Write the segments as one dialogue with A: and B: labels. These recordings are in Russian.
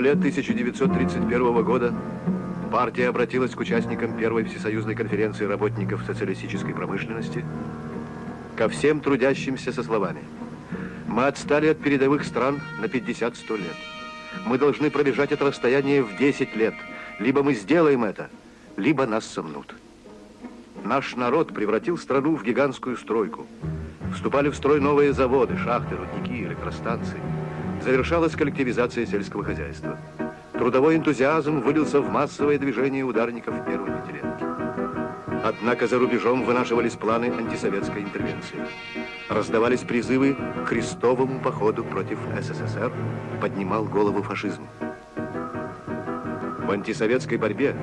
A: феврале 1931 года партия обратилась к участникам Первой Всесоюзной конференции работников социалистической промышленности, ко всем трудящимся со словами. Мы отстали от передовых стран на 50-100 лет. Мы должны пробежать это расстояние в 10 лет. Либо мы сделаем это, либо нас сомнут. Наш народ превратил страну в гигантскую стройку. Вступали в строй новые заводы, шахты, рудники, электростанции. Завершалась коллективизация сельского хозяйства. Трудовой энтузиазм вылился в массовое движение ударников первой пятилетки. Однако за рубежом вынашивались планы антисоветской интервенции. Раздавались призывы к крестовому походу против СССР, поднимал голову фашизм. В антисоветской борьбе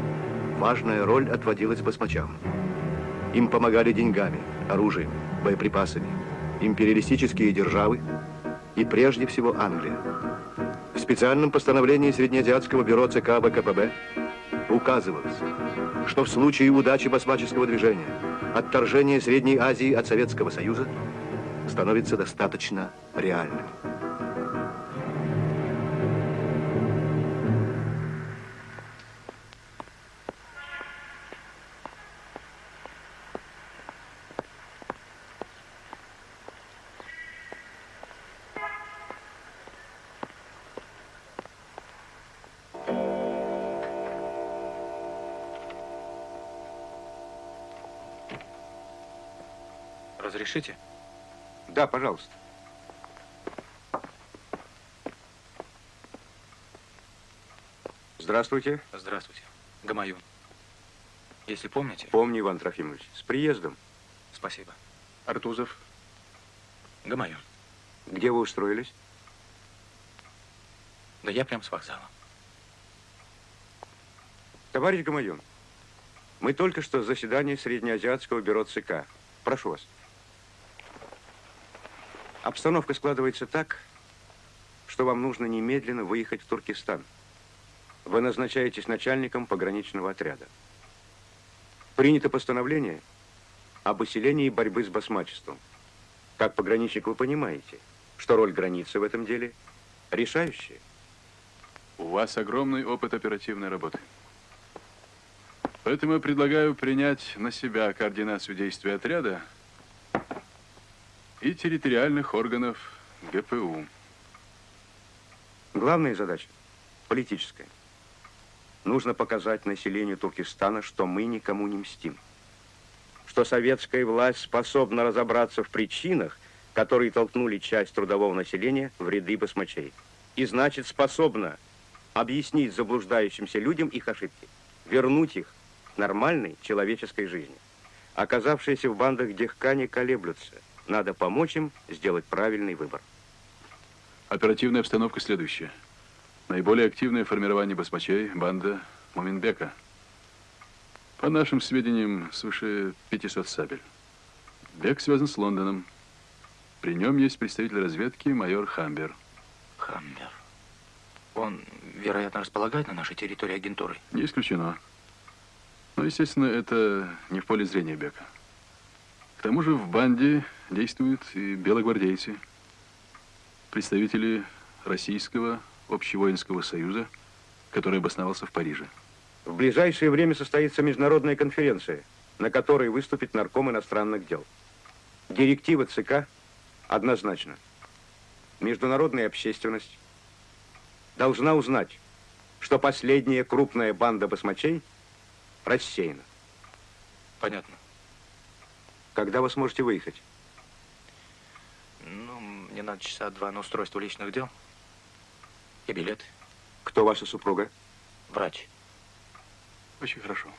A: важная роль отводилась басмачам. Им помогали деньгами, оружием, боеприпасами, империалистические державы и прежде всего Англия. В специальном постановлении Среднеазиатского бюро ЦК ВКПБ указывалось, что в случае удачи басмаческого движения, отторжение Средней Азии от Советского Союза становится достаточно реальным.
B: Разрешите?
C: Да, пожалуйста. Здравствуйте.
B: Здравствуйте. Гамаюн. Если помните...
C: Помню, Иван Трофимович. С приездом.
B: Спасибо.
C: Артузов.
B: Гамаюн.
C: Где вы устроились?
B: Да я прям с вокзала.
C: Товарищ Гамаюн, мы только что заседание Среднеазиатского бюро ЦК. Прошу вас. Обстановка складывается так, что вам нужно немедленно выехать в Туркестан. Вы назначаетесь начальником пограничного отряда. Принято постановление об усилении борьбы с басмачеством. Как пограничник вы понимаете, что роль границы в этом деле решающая.
D: У вас огромный опыт оперативной работы. Поэтому я предлагаю принять на себя координацию действий отряда и территориальных органов ГПУ.
C: Главная задача политическая. Нужно показать населению Туркестана, что мы никому не мстим. Что советская власть способна разобраться в причинах, которые толкнули часть трудового населения в ряды басмачей. И значит способна объяснить заблуждающимся людям их ошибки, вернуть их к нормальной человеческой жизни. Оказавшиеся в бандах дехкане колеблются – надо помочь им сделать правильный выбор.
D: Оперативная обстановка следующая. Наиболее активное формирование басмачей – банда Муминбека. По нашим сведениям, свыше 500 сабель. Бек связан с Лондоном. При нем есть представитель разведки майор Хамбер.
B: Хамбер. Он, вероятно, располагает на нашей территории агентурой?
D: Не исключено. Но, естественно, это не в поле зрения Бека. К тому же в банде действуют и белогвардейцы, представители Российского общевоинского союза, который обосновался в Париже.
C: В ближайшее время состоится международная конференция, на которой выступит нарком иностранных дел. Директива ЦК однозначна. Международная общественность должна узнать, что последняя крупная банда басмачей рассеяна.
B: Понятно.
C: Когда вы сможете выехать?
B: Ну, мне надо часа два на устройство личных дел и билет.
C: Кто ваша супруга?
B: Врач.
D: Очень хорошо.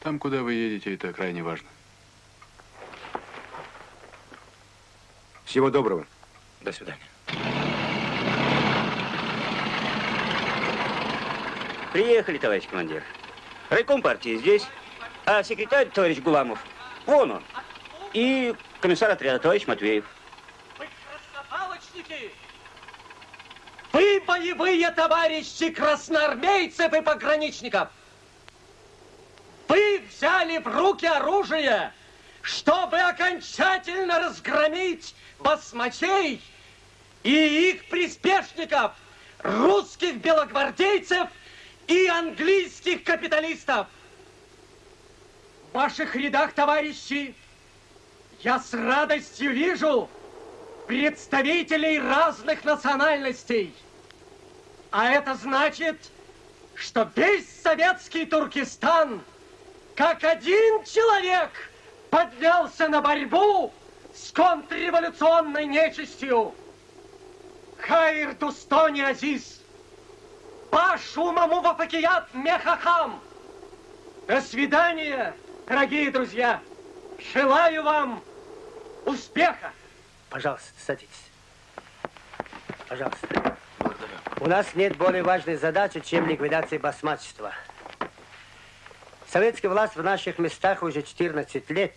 D: Там, куда вы едете, это крайне важно.
C: Всего доброго.
B: До свидания.
E: Приехали, товарищ командир. Райком партии здесь, а секретарь, товарищ Гуламов, Вон он. И комиссар отряда, товарищ Матвеев.
F: Вы краснопалочники! Вы боевые товарищи красноармейцев и пограничников! Вы взяли в руки оружие, чтобы окончательно разгромить басмачей и их приспешников, русских белогвардейцев и английских капиталистов. В ваших рядах, товарищи, я с радостью вижу представителей разных национальностей. А это значит, что весь советский Туркестан, как один человек, поднялся на борьбу с контрреволюционной нечистью. Хайр Дустони Азиз, Пашу Маму Вафакият Мехахам. До свидания, дорогие друзья. Желаю вам успеха.
G: Пожалуйста, садитесь. Пожалуйста.
B: Благодарю.
G: У нас нет более важной задачи, чем ликвидация басмачества. Советская власть в наших местах уже 14 лет,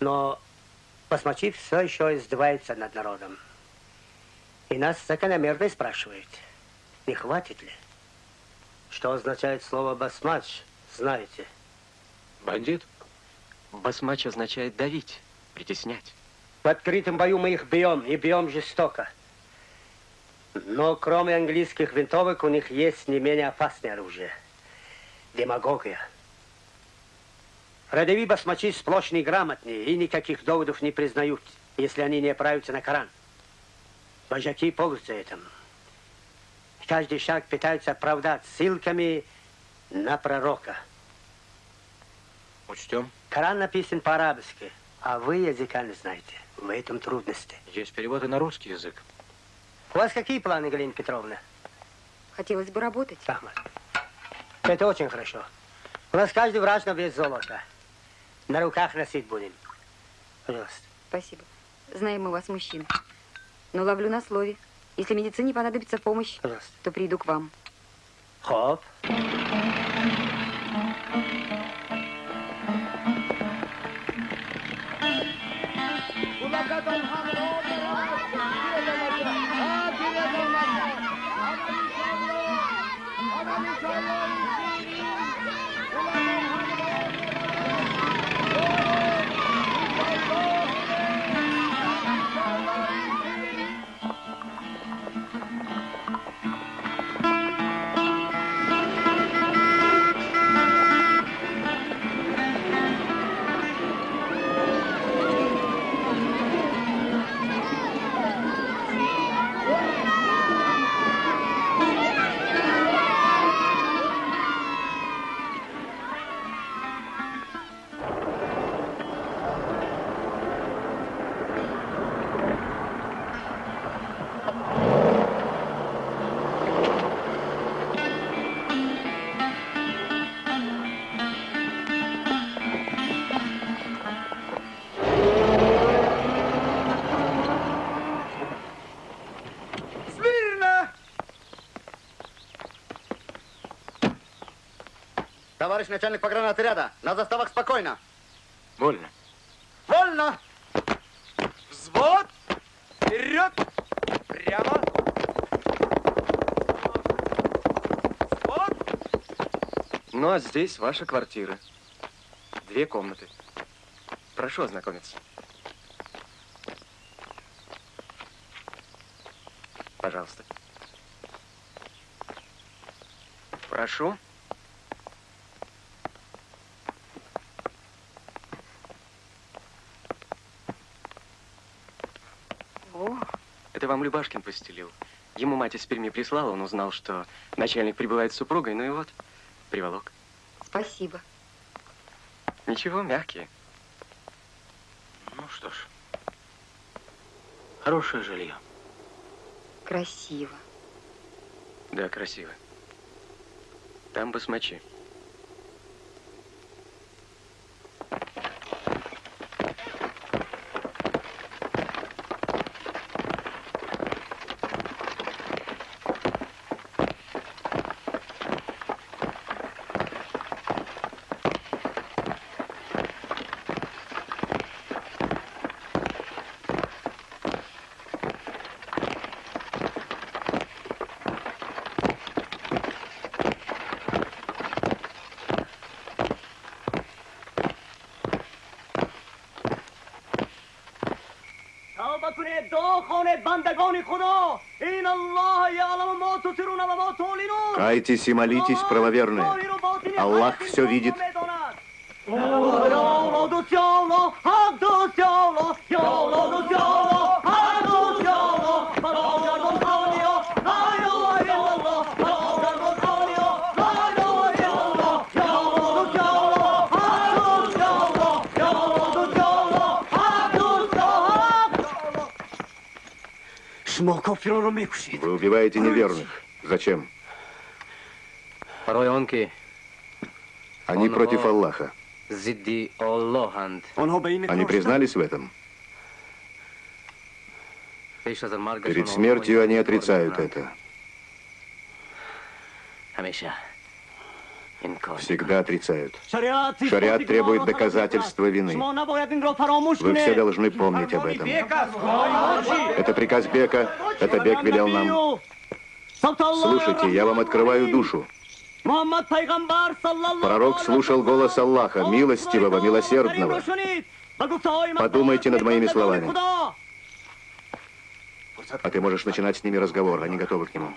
G: но басмачи все еще издеваются над народом. И нас закономерно спрашивают, не хватит ли? Что означает слово басмач, знаете?
B: Бандит? Басмач означает давить, притеснять.
G: В открытом бою мы их бьем, и бьем жестоко. Но кроме английских винтовок у них есть не менее опасное оружие. Демагогия. Родови басмачи сплошь неграмотнее и никаких доводов не признают, если они не оправятся на Коран. Вожаки пользуются этим. Каждый шаг пытаются оправдать ссылками на пророка.
B: Учтем.
G: Коран написан по-арабски, а вы языка не знаете. В этом трудности.
B: Есть переводы на русский язык.
G: У вас какие планы, Галина Петровна?
H: Хотелось бы работать.
G: Ахмад. Это очень хорошо. У нас каждый врач на вес золота. На руках носить будем. Пожалуйста.
H: Спасибо. Знаем мы вас, мужчин. Но ловлю на слове. Если медицине понадобится помощь,
G: Пожалуйста.
H: то приду к вам.
G: Хоп.
I: bye Товарищ начальник погранотряда, на заставах спокойно.
B: Вольно.
I: Вольно! Взвод! Вперед! Прямо! Взвод!
J: Ну, а здесь ваша квартира. Две комнаты. Прошу ознакомиться. Пожалуйста. Прошу.
H: О,
J: Это вам Любашкин постелил. Ему мать из Перми прислала, он узнал, что начальник прибывает с супругой, ну и вот, приволок.
H: спасибо.
J: Ничего, мягкие.
B: Ну что ж. Хорошее жилье.
H: Красиво.
J: Да, красиво. Там басмачи.
K: کنه دعا کنه بندگان خدا این الله یعلم ما تسرون و ما تعلنون
A: Кайтесь и молитесь, правоверные. Аллах все видит.
K: یا الله دوست یا الله حق دوست یا
A: Вы убиваете неверных. Зачем? Они против Аллаха. Они признались в этом? Перед смертью они отрицают это всегда отрицают. Шариат требует доказательства вины. Вы все должны помнить об этом.
K: Это
A: приказ Бека, это Бек велел нам. Слушайте, я вам открываю душу. Пророк слушал голос Аллаха, милостивого, милосердного. Подумайте над моими словами. А ты можешь начинать с ними разговор, они готовы к нему.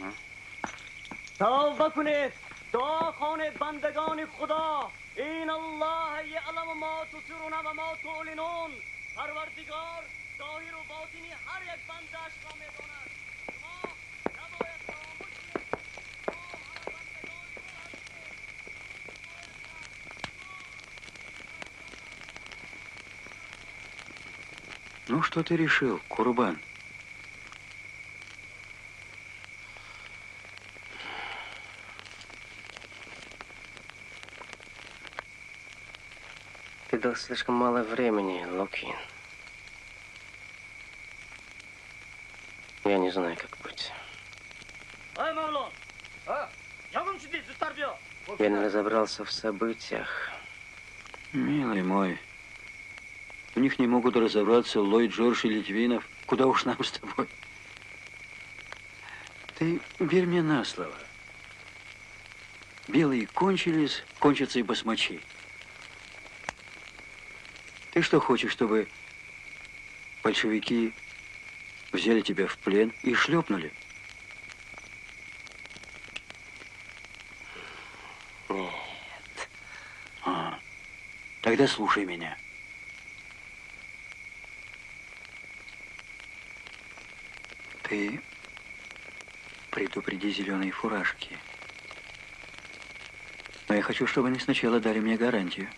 K: توبه کنید دعا خانه بندگان خدا این الله یعلم ما تسرون و ما تعلنون پروردگار ظاهر و باطنی هر یک بندش را میداند شما نباید فراموش کنید.
L: Ну, что ты решил, Курбан?
J: выиграл слишком мало времени, Локин. Я не знаю, как быть. Я не разобрался в событиях.
L: Милый мой, У них не могут разобраться Ллойд, Джордж и Литвинов. Куда уж нам с тобой? Ты верь мне на слово. Белые кончились, кончатся и басмачи. Ты что хочешь, чтобы большевики взяли тебя в плен и шлепнули?
J: Нет.
L: А, тогда слушай меня. Ты предупреди зеленые фуражки. Но я хочу, чтобы они сначала дали мне гарантию.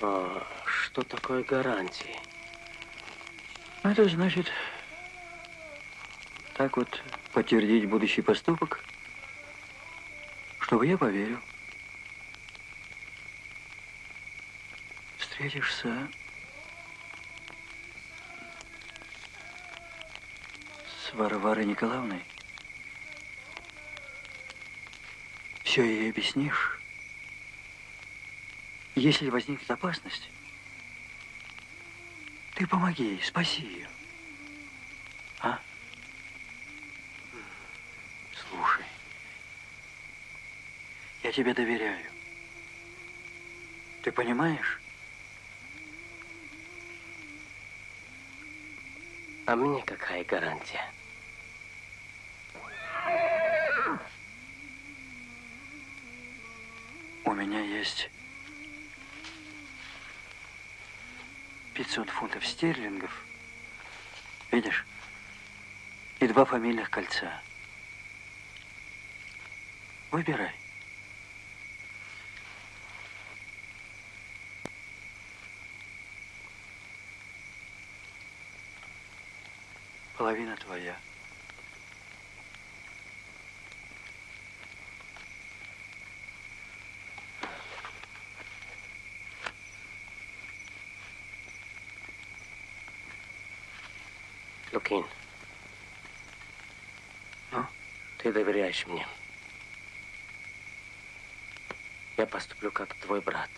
J: А, что такое гарантии?
L: Это значит, так вот подтвердить будущий поступок, чтобы я поверил. Встретишься с Варварой Николаевной, все ей объяснишь. Если возникнет опасность, ты помоги ей, спаси ее. А? Слушай, я тебе доверяю. Ты понимаешь?
J: А мне какая гарантия?
L: У меня есть 500 фунтов стерлингов. Видишь? И два фамильных кольца. Выбирай. Половина твоя.
J: Прикинь.
L: Ну,
J: ты доверяешь мне. Я поступлю как твой брат.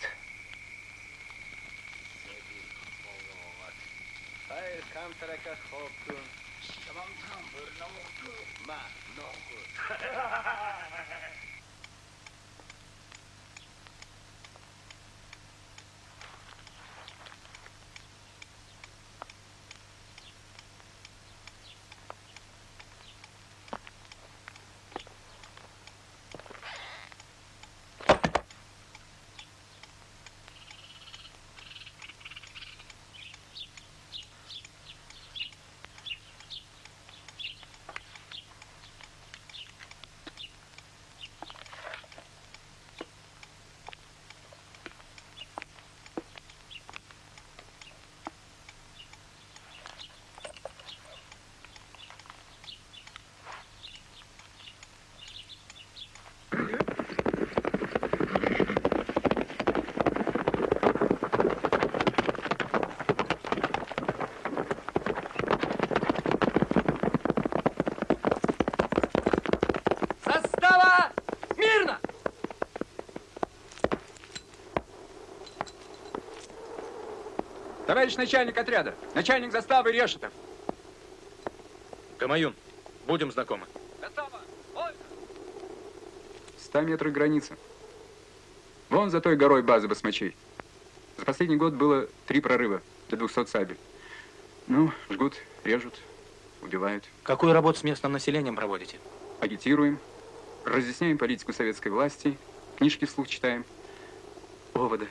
M: Товарищ начальник отряда, начальник заставы Решетов.
B: Камаюн, будем знакомы.
M: Ста метров граница. Вон за той горой база басмачей. За последний год было три прорыва до 200 сабель. Ну, жгут, режут, убивают.
B: Какую работу с местным населением проводите?
M: Агитируем, разъясняем политику советской власти, книжки вслух читаем. Овода.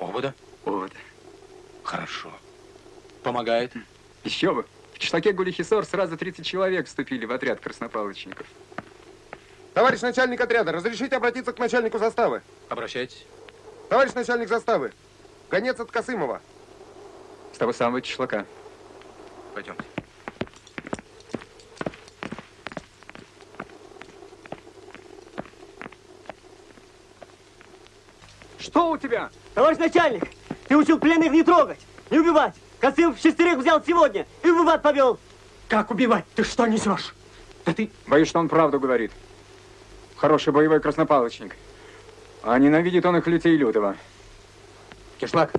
B: Овода?
M: Овода.
B: Хорошо. Помогает?
M: Еще бы. В кишлаке Гулихисор сразу 30 человек вступили в отряд краснопалочников.
N: Товарищ начальник отряда, разрешите обратиться к начальнику заставы?
B: Обращайтесь.
N: Товарищ начальник заставы, гонец от Косымова.
M: С того самого кишлака.
B: Пойдемте.
O: Что у тебя? Товарищ начальник, ты учил пленных не трогать, не убивать. Косымов шестерых взял сегодня и убивать повел.
M: Как убивать? Ты что несешь? Да ты... Боюсь, что он правду говорит. Хороший боевой краснопалочник. А ненавидит он их людей лютого. Кишлак.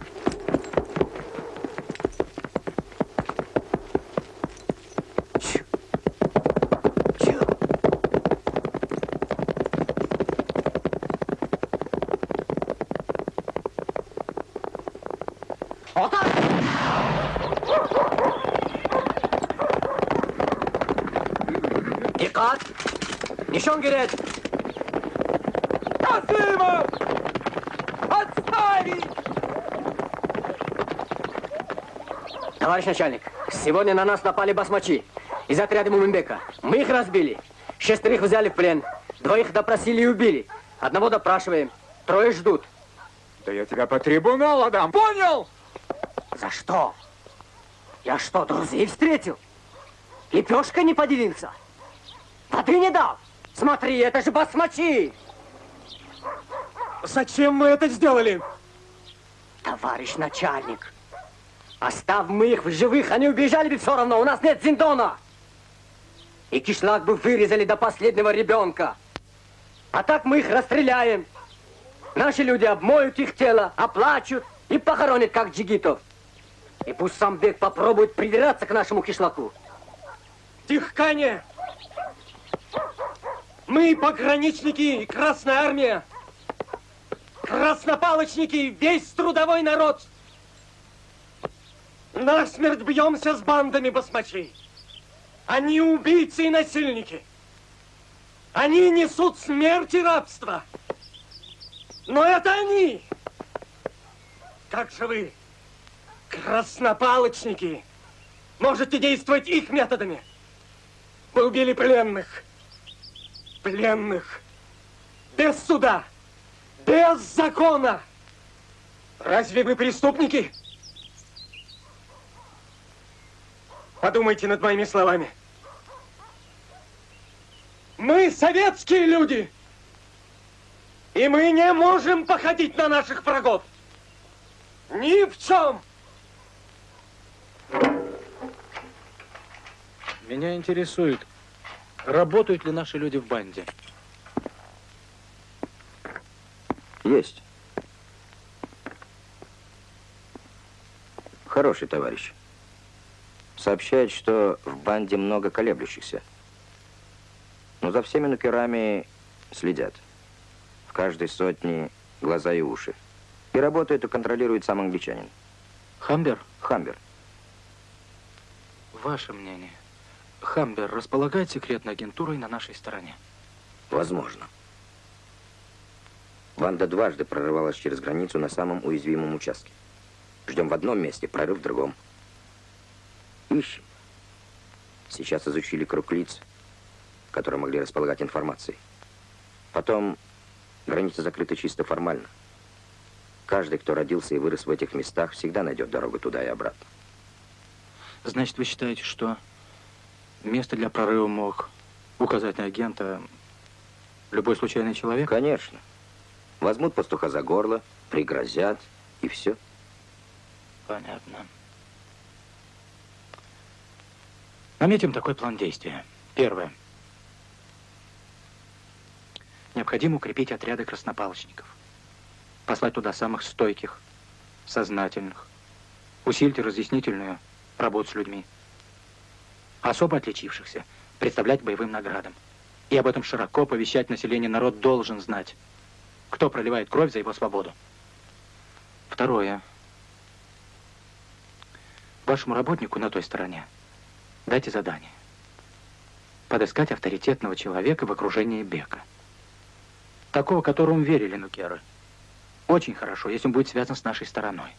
O: Gerek!
F: Косымов! Отставить!
O: Товарищ начальник, сегодня на нас напали басмачи из отряда Муминбека. Мы их разбили. Шестерых взяли в плен. Двоих допросили и убили. Одного допрашиваем. Трое ждут.
M: Да я тебя по трибуналу дам, понял?
O: За что? Я что, друзей встретил? Лепешка не поделился? Воды не дал? Смотри, это же басмачи!
F: Зачем мы это сделали?
O: Товарищ начальник, оставь мы их в живых, они убежали бы все равно, у нас нет зиндона. И кишлак бы вырезали до последнего ребенка. А так мы их расстреляем. Наши люди обмоют их тело, оплачут и похоронят, как джигитов. И пусть сам бег попробует придираться к нашему кишлаку.
F: Тихкане! Мы пограничники и Красная Армия. Краснопалочники весь трудовой народ. Насмерть бьемся с бандами басмачей. Они убийцы и насильники. Они несут смерть и рабство. Но это они. Как же вы, краснопалочники, можете действовать их методами? Вы убили пленных. Пленных. Без суда. Без закона. Разве вы преступники? Подумайте над моими словами. Мы советские люди. И мы не можем походить на наших врагов. Ни в чем.
B: Меня интересует, работают ли наши люди в банде?
P: Есть. Хороший товарищ. Сообщает, что в банде много колеблющихся. Но за всеми нукерами следят. В каждой сотне глаза и уши. И работает и контролирует сам англичанин.
B: Хамбер?
P: Хамбер.
B: Ваше мнение. Хамбер располагает секретной агентурой на нашей стороне?
P: Возможно. Банда дважды прорывалась через границу на самом уязвимом участке. Ждем в одном месте, прорыв в другом. Ищем. Сейчас изучили круг лиц, которые могли располагать информацией. Потом граница закрыта чисто формально. Каждый, кто родился и вырос в этих местах, всегда найдет дорогу туда и обратно.
B: Значит, вы считаете, что место для прорыва мог указать на агента любой случайный человек?
P: Конечно. Возьмут пастуха за горло, пригрозят, и все.
B: Понятно. Наметим такой план действия. Первое. Необходимо укрепить отряды краснопалочников. Послать туда самых стойких, сознательных, Усильте разъяснительную работу с людьми. Особо отличившихся представлять боевым наградам. И об этом широко повещать население народ должен знать. Кто проливает кровь за его свободу. Второе. Вашему работнику на той стороне дайте задание. Подыскать авторитетного человека в окружении Бека. Такого, которому верили нукеры. Очень хорошо, если он будет связан с нашей стороной.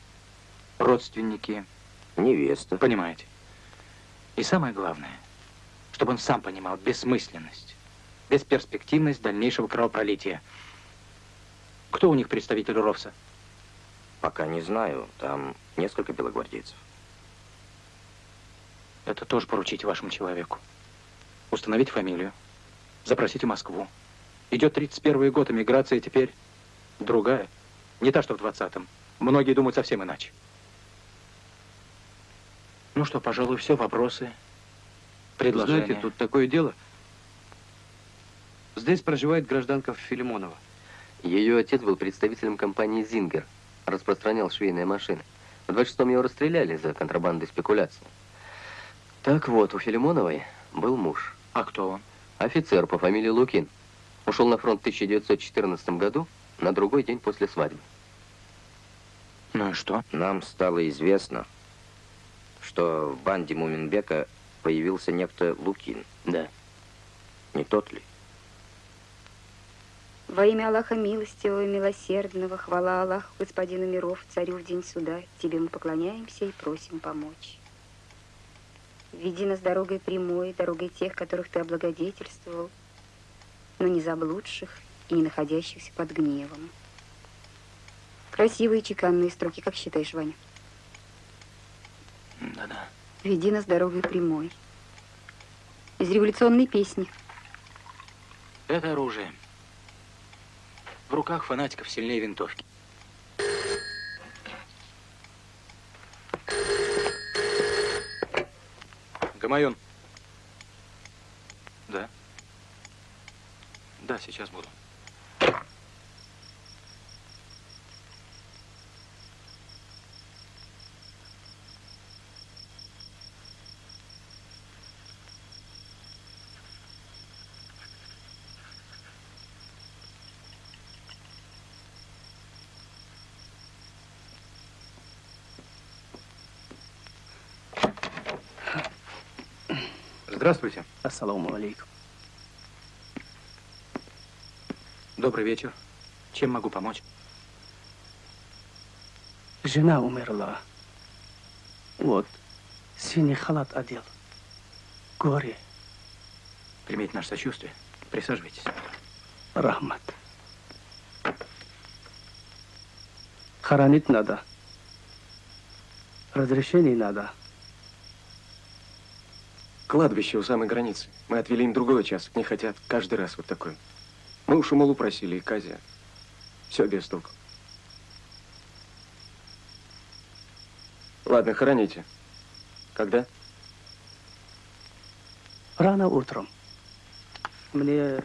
B: Родственники.
P: Невеста.
B: Понимаете. И самое главное, чтобы он сам понимал бессмысленность, бесперспективность дальнейшего кровопролития. Кто у них представитель Ровса?
P: Пока не знаю. Там несколько белогвардейцев.
B: Это тоже поручите вашему человеку. Установить фамилию. Запросите Москву. Идет 31 год, эмиграция теперь другая. Не та, что в 20-м. Многие думают совсем иначе. Ну что, пожалуй, все. Вопросы, предложения.
Q: Знаете, тут такое дело. Здесь проживает гражданка Филимонова.
J: Ее отец был представителем компании «Зингер», распространял швейные машины. В 26-м его расстреляли за контрабанду и спекуляцию. Так вот, у Филимоновой был муж.
B: А кто он?
J: Офицер по фамилии Лукин. Ушел на фронт в 1914 году, на другой день после свадьбы.
B: Ну и что?
P: Нам стало известно, что в банде Муминбека появился некто Лукин.
J: Да.
P: Не тот ли?
H: Во имя Аллаха милостивого и милосердного, хвала Аллаху, господину миров, царю в день суда, тебе мы поклоняемся и просим помочь. Веди нас дорогой прямой, дорогой тех, которых ты облагодетельствовал, но не заблудших и не находящихся под гневом. Красивые чеканные строки, как считаешь, Ваня?
B: Да-да.
H: Веди нас дорогой прямой. Из революционной песни.
B: Это оружие. В руках фанатиков сильнее винтовки. Гамаюн. Да. Да, сейчас буду. Здравствуйте.
R: Ассаламу алейкум.
B: Добрый вечер. Чем могу помочь?
R: Жена умерла. Вот, синий халат одел. Горе.
B: Примите наше сочувствие. Присаживайтесь.
R: Рахмат. Хоронить надо. Разрешение надо.
Q: Кладбище у самой границы. Мы отвели им другой участок. Не хотят каждый раз вот такой. Мы у Шумалу просили, и Казя. Все без толку. Ладно, хороните. Когда?
R: Рано утром. Мне...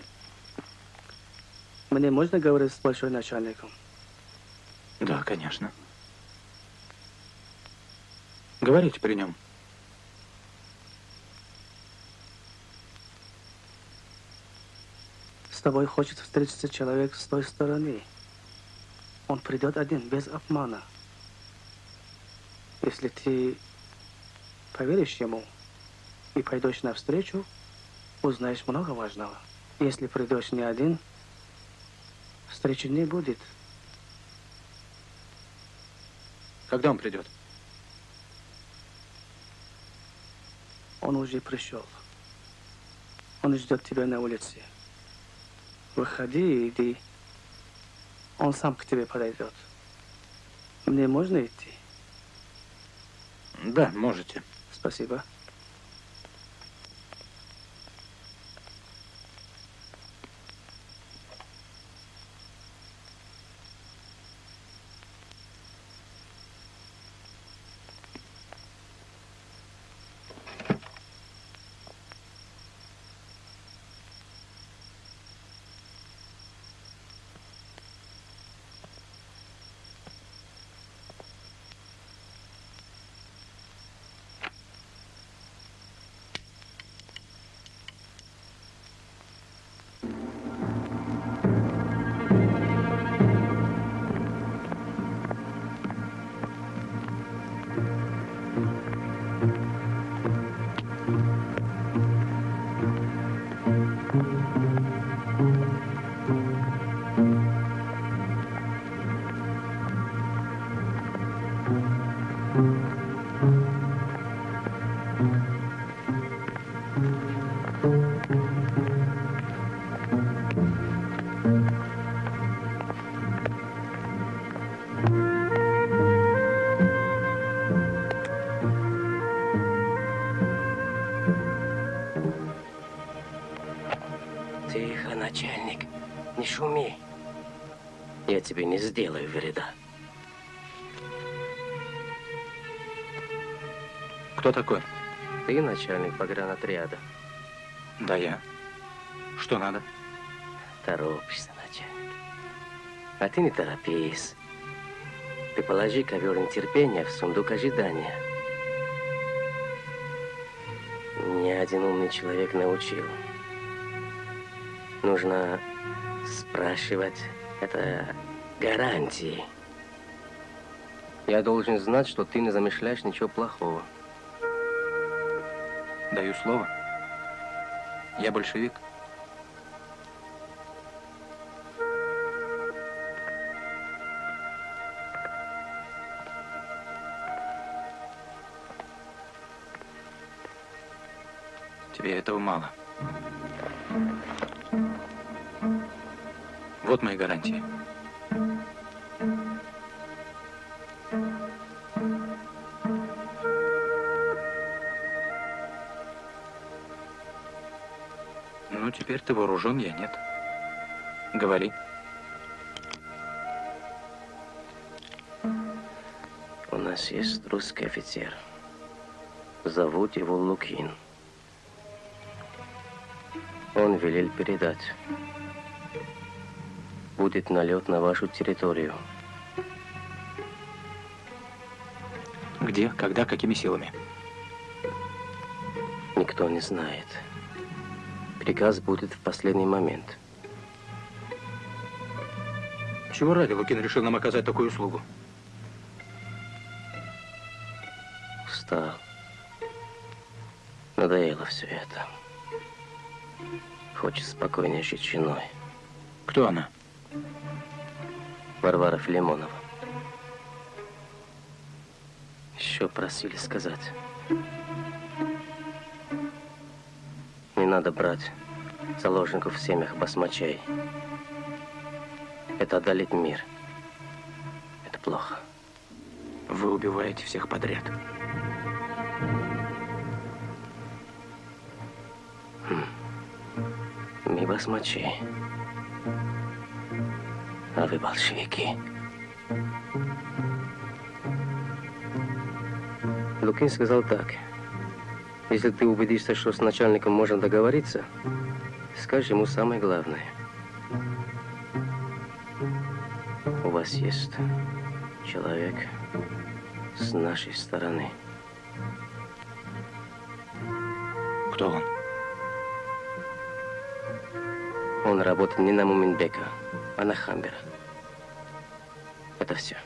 R: Мне можно говорить с большой начальником?
B: Да, конечно. Говорите при нем.
R: Тобой хочет встретиться человек с той стороны. Он придет один, без обмана. Если ты поверишь ему и пойдешь навстречу, узнаешь много важного. Если придешь не один, встречи не будет.
B: Когда он придет?
R: Он уже пришел. Он ждет тебя на улице. Выходи и иди. Он сам к тебе подойдет. Мне можно идти?
B: Да, можете.
R: Спасибо.
J: Тебе не сделаю вреда.
B: Кто такой?
J: Ты начальник погранотряда.
B: Да, я. Что надо?
J: Торопишься, начальник. А ты не торопись. Ты положи ковер нетерпения в сундук ожидания. Ни один умный человек научил. Нужно спрашивать. Это гарантии. Я должен знать, что ты не замышляешь ничего плохого.
B: Даю слово. Я большевик. Тебе этого мало. Вот мои гарантии. Ну, теперь ты вооружен, я нет. Говори.
J: У нас есть русский офицер. Зовут его Лукин. Он велел передать. Будет налет на вашу территорию.
B: Где, когда, какими силами?
J: Никто не знает. Приказ будет в последний момент.
B: Чего ради Лукин решил нам оказать такую услугу?
J: Устал. Надоело все это. Хочет спокойнее жить с женой.
B: Кто она?
J: Варвара Филимонова. Еще просили сказать. Надо брать заложников в семьях басмачей. Это одолеть мир. Это плохо.
B: Вы убиваете всех подряд.
J: Мы басмачи. А вы большевики. Лукин сказал так. Если ты убедишься, что с начальником можно договориться, скажи ему самое главное. У вас есть человек с нашей стороны.
B: Кто он?
J: Он работает не на Муминбека, а на Хамбера. Это все.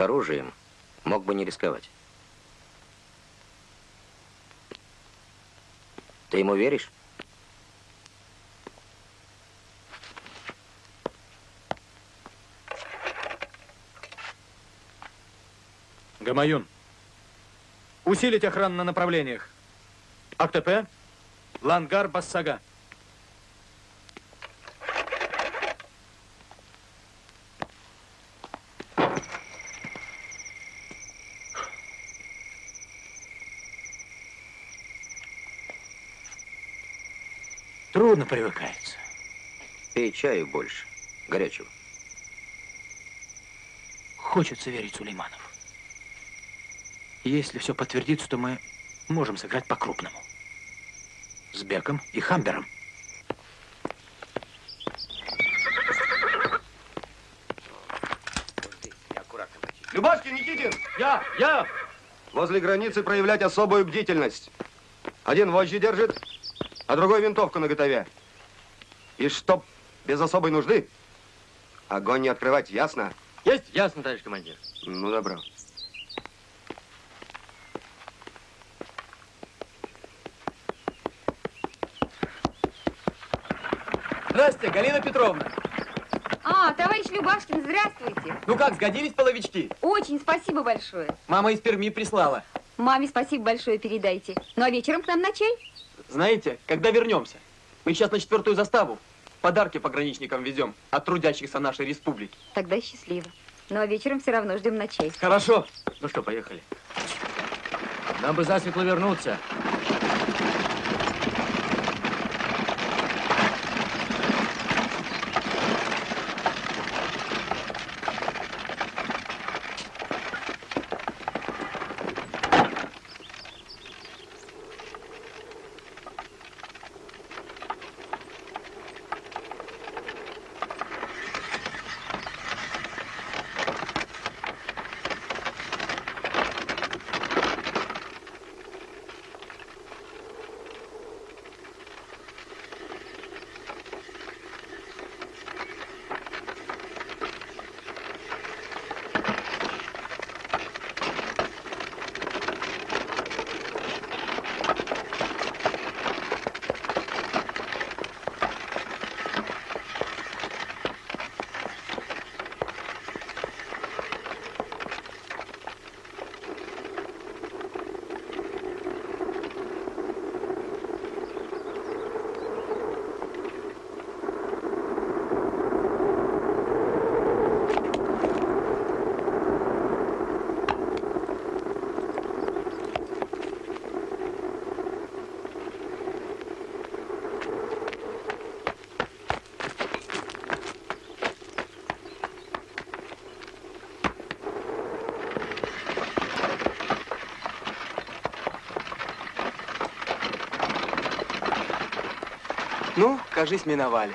P: С оружием мог бы не рисковать. Ты ему веришь?
S: Гамаюн, усилить охрану на направлениях. АКТП, Лангар, Бассага.
B: Привыкается.
P: Пей чаю больше, горячего.
B: Хочется верить Сулейманов. Если все подтвердится, то мы можем сыграть по-крупному. С Беком и Хамбером.
C: Любашкин, Никитин! Я! Я! Возле границы проявлять особую бдительность. Один вожжи держит, а другой винтовку на готове. И чтоб без особой нужды огонь не открывать, ясно?
T: Есть? Ясно, товарищ командир.
C: Ну, добро.
S: Здравствуйте, Галина Петровна.
H: А, товарищ Любашкин, здравствуйте.
S: Ну как, сгодились половички?
H: Очень спасибо большое.
S: Мама из Перми прислала.
H: Маме спасибо большое передайте. Ну а вечером к нам на чай?
S: Знаете, когда вернемся? Мы сейчас на четвертую заставу. Подарки пограничникам везем от трудящихся нашей республики.
H: Тогда счастливо. Ну а вечером все равно ждем ночей.
S: Хорошо. Ну что, поехали. Нам бы засветло вернуться.
Q: Ну, кажись, миновали.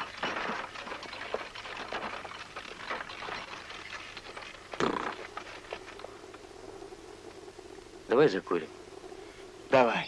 U: Давай закурим.
Q: Давай.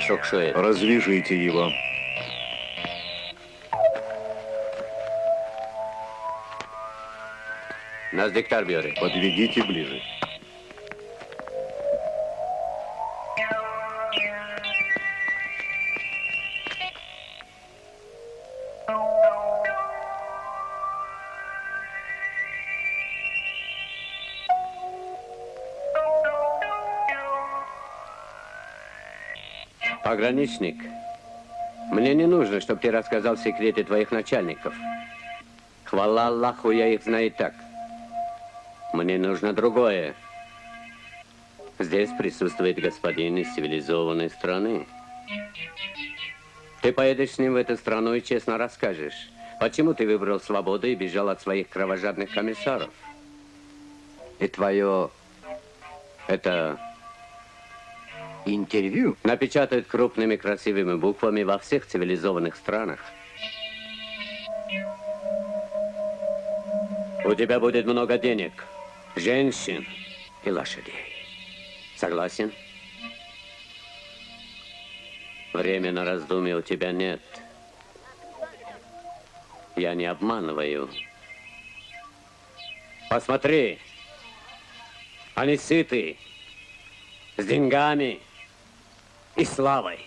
U: Шуэ.
A: Развяжите его.
U: Нас диктар бьет.
A: Подведите ближе.
U: Пограничник, мне не нужно, чтобы ты рассказал секреты твоих начальников. Хвала Аллаху, я их знаю и так. Мне нужно другое. Здесь присутствует господин из цивилизованной страны. Ты поедешь с ним в эту страну и честно расскажешь, почему ты выбрал свободу и бежал от своих кровожадных комиссаров. И твое... это... Интервью напечатают крупными красивыми буквами во всех цивилизованных странах. У тебя будет много денег, женщин и лошадей. Согласен? Времени на раздумье у тебя нет. Я не обманываю. Посмотри. Они сыты. С деньгами и славой.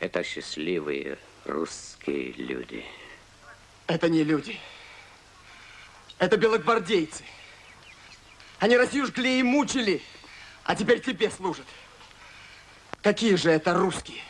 U: Это счастливые русские люди.
Q: Это не люди. Это белогвардейцы. Они Россию жгли и мучили, а теперь тебе служат. Какие же это русские?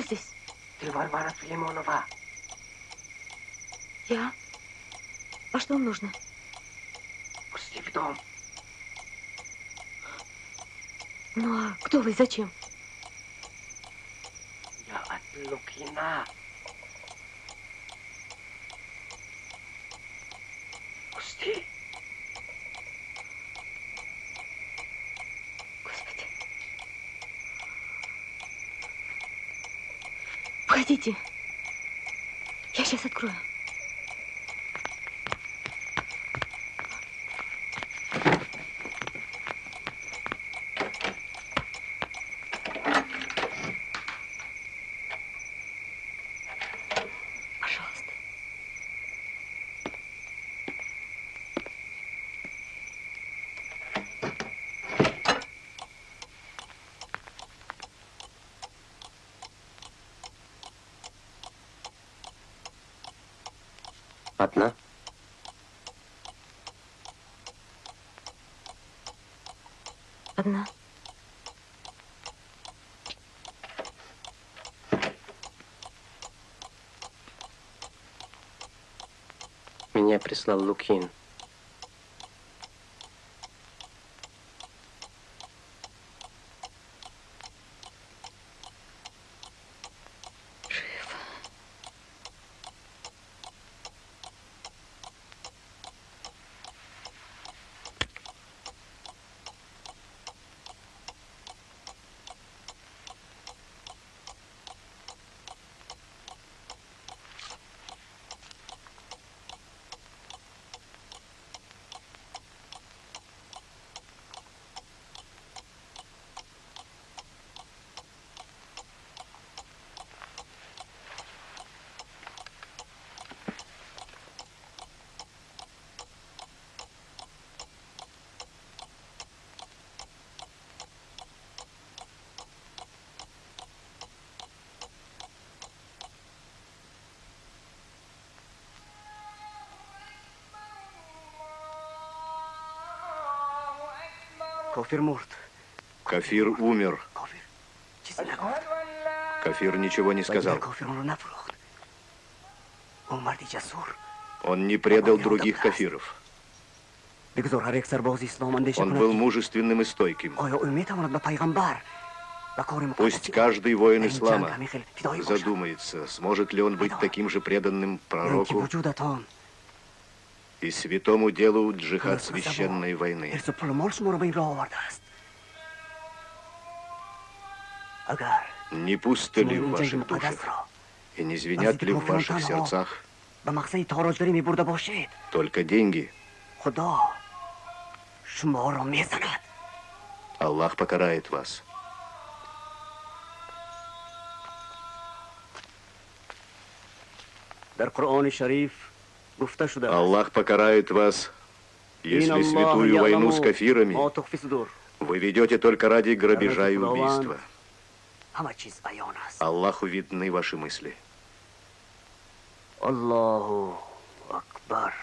V: Кто здесь?
G: Ты Варвара Филимонова.
V: Я? А что вам нужно?
G: Пусти в дом.
V: Ну а кто вы и зачем?
G: Я от Лукина. Пусти.
V: Господи. Входите. Я сейчас открою.
J: Одна. Меня прислал Лукин.
A: Кафир умер. Кафир. Ничего не сказал. Он не предал других кафиров. Он был мужественным и стойким. Пусть каждый воин ислама задумается, сможет ли он быть таким же преданным пророку и святому делу джихад священной войны. Не пусты ли в ваших душах? И не звенят ли в ваших сердцах
F: به مقصد تاراجداری می برده باشید
A: только деньги?
F: خدا شما را میزند
A: Аллах покарает вас.
G: در قرآن شریف گفته شده است
A: Аллах покарает вас, если святую войну с кафирами вы ведете только ради грабежа и убийства. Аллаху видны ваши мысли.
G: Аллаху Акбар.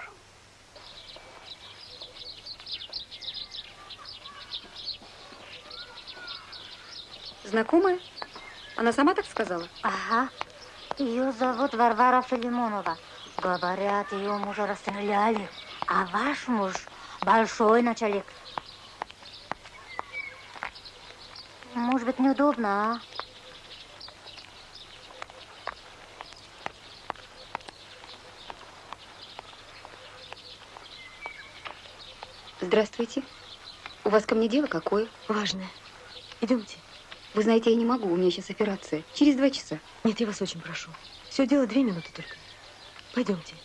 H: Знакомая? Она сама так сказала?
V: Ага. Ее зовут Варвара Филимонова. Говорят, ее мужа расстреляли. А ваш муж большой начальник. Может быть, неудобно, а?
H: Здравствуйте. У вас ко мне дело какое?
V: Важное. Идемте.
H: Вы знаете, я не могу, у меня сейчас операция. Через два часа.
V: Нет, я вас очень прошу. Все дело две минуты только. Пойдемте.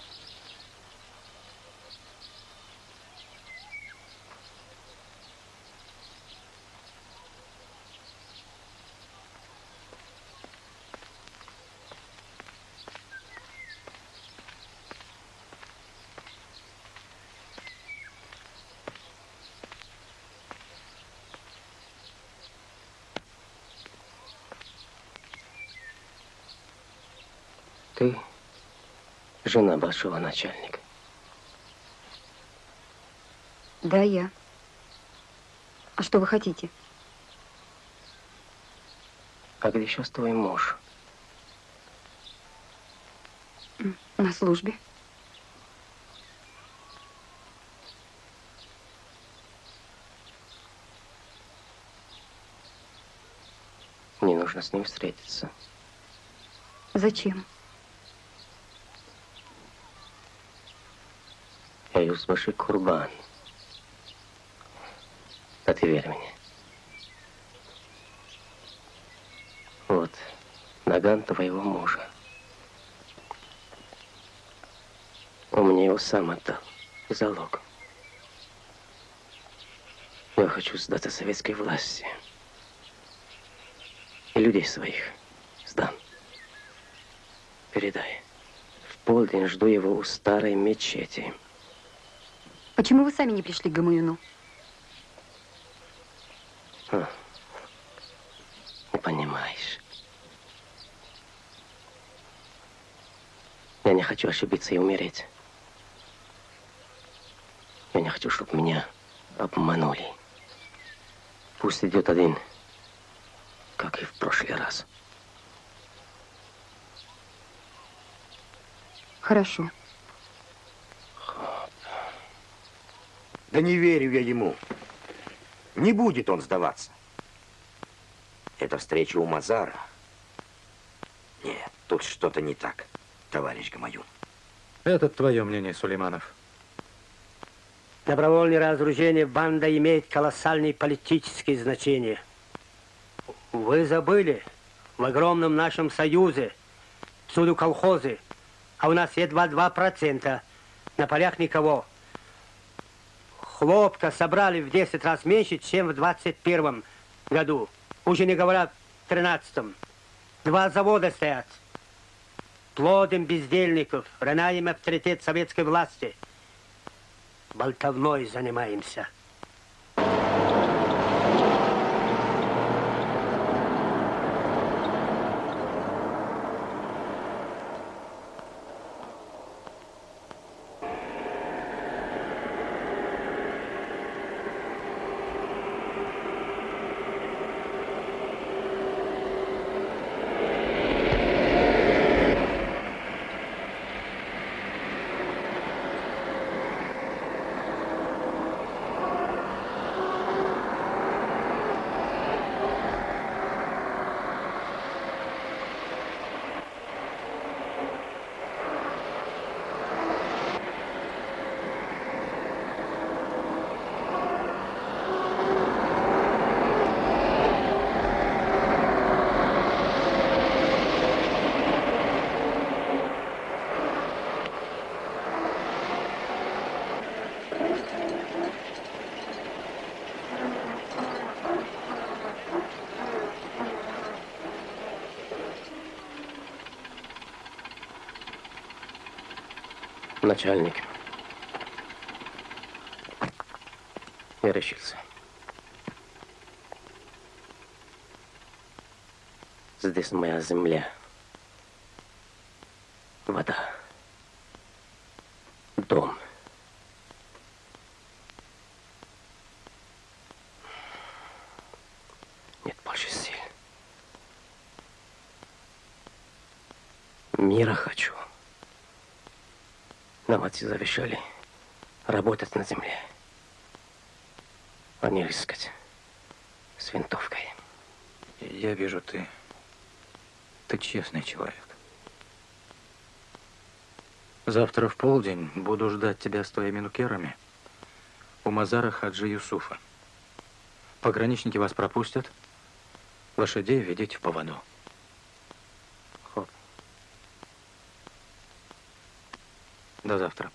J: Ты жена большого начальника.
H: Да, я. А что вы хотите?
J: А где сейчас твой муж?
H: На службе.
J: Мне нужно с ним встретиться.
H: Зачем?
J: Я Юзбаши Курбан. А ты верь мне. Вот, наган твоего мужа. Он мне его сам отдал. Залог. Я хочу сдаться советской власти. И людей своих сдам. Передай. В полдень жду его у старой мечети.
H: Почему вы сами не пришли к Гамаюну?
J: А, Не понимаешь. Я не хочу ошибиться и умереть. Я не хочу, чтобы меня обманули. Пусть идет один, как и в прошлый раз.
H: Хорошо.
P: Да не верю я ему. Не будет он сдаваться. Это встреча у Мазара. Нет, тут что-то не так, товарищ Гамаюн.
B: Это твое мнение, Сулейманов.
G: Добровольное разоружение банда имеет колоссальное политическое значение. Вы забыли, в огромном нашем союзе всюду колхозы, а у нас едва 2%. На полях никого. Хлопка собрали в 10 раз меньше, чем в 21 году. Уже не говоря в 13 Два завода стоят. Плодом бездельников, роняем авторитет советской власти. Болтовной занимаемся.
J: Начальник. Я решился. Здесь моя земля. Вода. Дом. Нет больше сил. Мира хочу. Нам отцы завещали работать на земле, а не рискать с винтовкой.
B: Я вижу, ты... Ты честный человек. Завтра в полдень буду ждать тебя с твоими нукерами у Мазара Хаджи Юсуфа. Пограничники вас пропустят. Лошадей ведите в поводу. До завтра.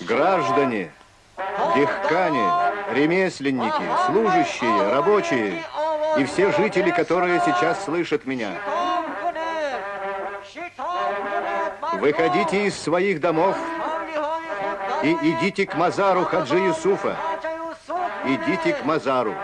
V: Граждане, дехкане, ремесленники, служащие, рабочие и все жители, которые сейчас слышат меня. Выходите из своих домов и идите к Мазару Хаджи Юсуфа. Идите к Мазару.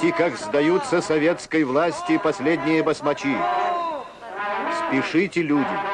V: Увидите, как сдаются советской власти последние басмачи. Спешите, люди.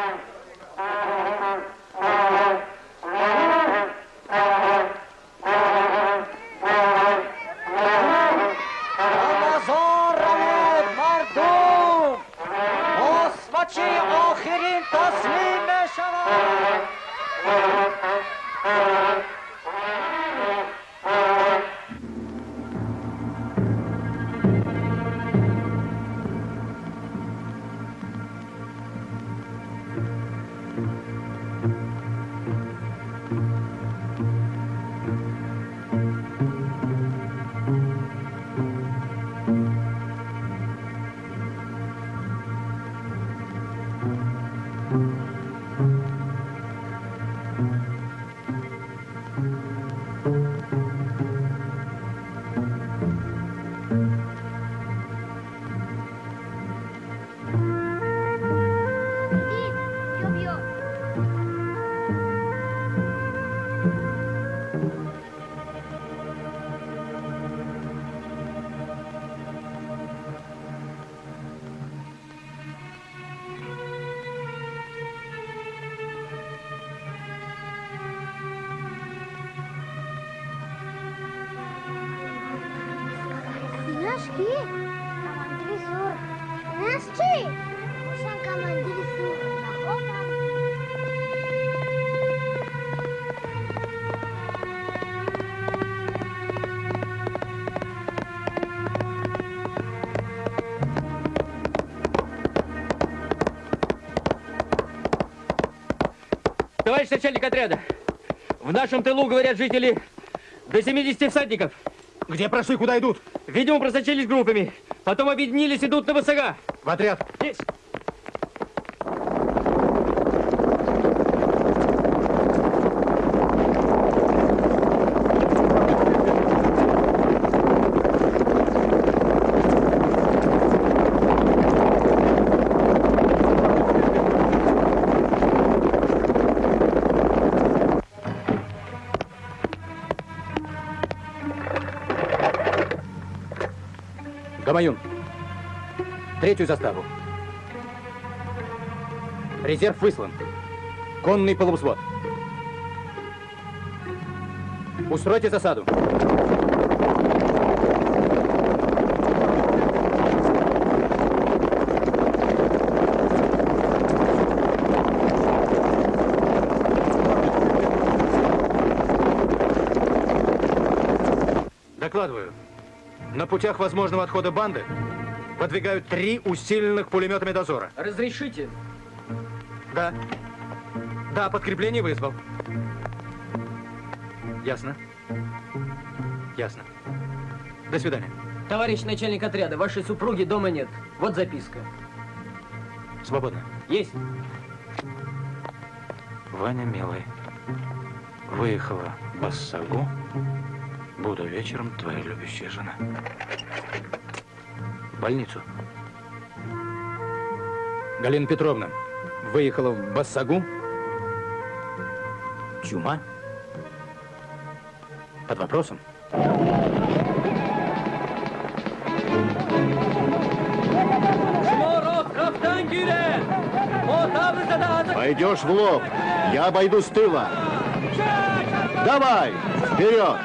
W: Нашки? Командир Сур. Нашки? Sen командир Сур. Охотам.
F: Товарищ начальник отряда, в нашем тылу, говорят жители, до 70 всадников.
X: Где прошли, куда идут?
F: Видимо, просочились группами. Потом объединились, идут на высога.
X: В отряд.
F: Есть.
B: Третью заставу. Резерв выслан. Конный полувзвод. Устройте засаду.
X: Докладываю.
B: На путях возможного отхода банды выдвигают три усиленных пулеметами дозора.
F: Разрешите?
B: Да. Да, подкрепление вызвал. Ясно. Ясно. До свидания.
F: Товарищ начальник отряда, вашей супруги дома нет. Вот записка.
B: Свободно.
F: Есть.
Y: Ваня, милый, выехала в Бассагу. Буду вечером твоя любящая жена. Больницу.
B: Галина Петровна выехала в Бассагу.
Y: Чума?
B: Под вопросом.
W: Пойдешь в лоб, я обойду с тыла. Давай, вперед!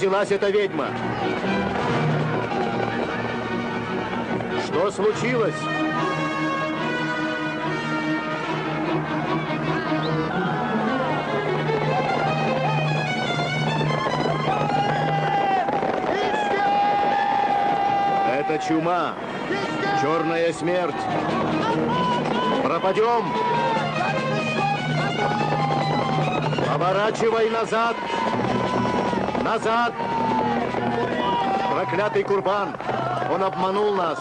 W: Взялась эта ведьма? Что случилось? Это чума, черная смерть. Пропадем. Поворачивай назад. Назад. Проклятый Курбан. Он обманул нас.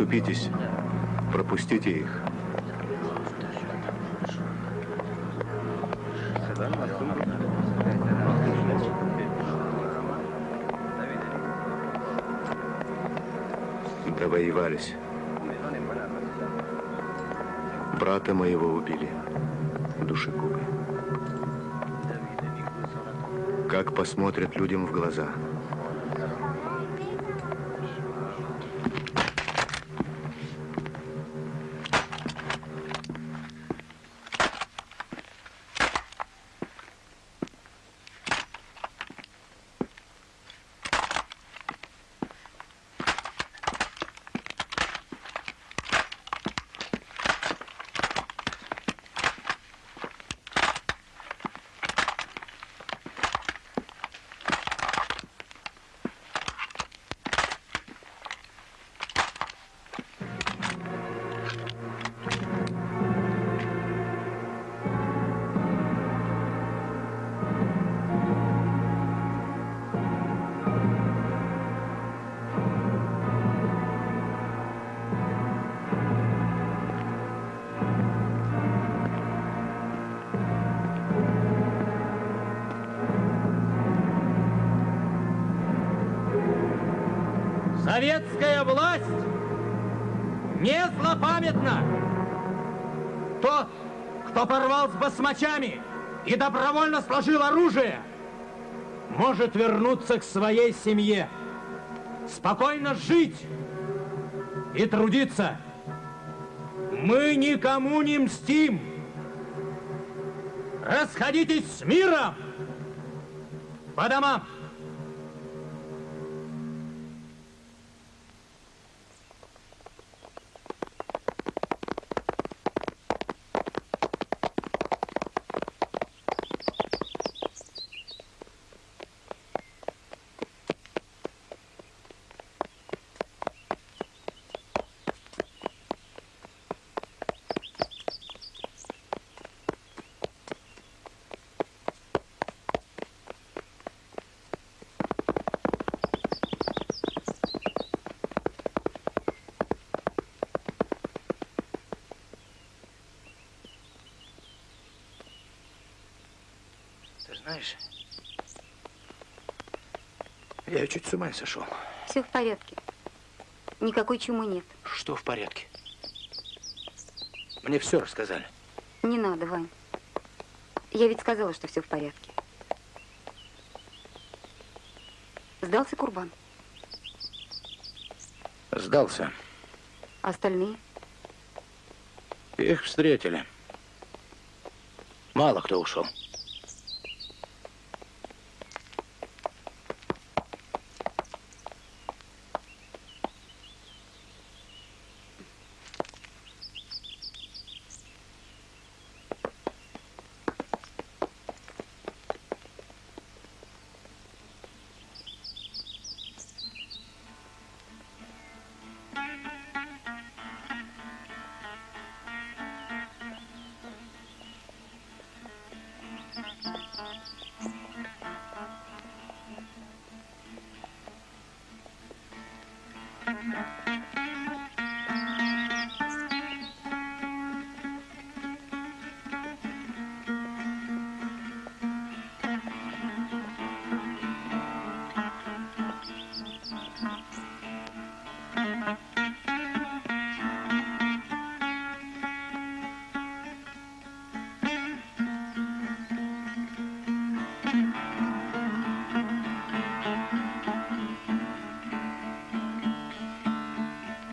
A: Расступитесь. Пропустите их. Довоевались. Брата моего убили. Душегубы. Как посмотрят людям в глаза.
F: Кто порвал с басмачами и добровольно сложил оружие, может вернуться к своей семье, спокойно жить и трудиться. Мы никому не мстим. Расходитесь с миром по домам.
B: Знаешь, я чуть с ума сошел.
H: Все в порядке. Никакой чумы нет.
B: Что в порядке? Мне все рассказали.
H: Не надо, Вань. Я ведь сказала, что все в порядке. Сдался Курбан.
B: Сдался.
H: Остальные?
B: Их встретили. Мало кто ушел.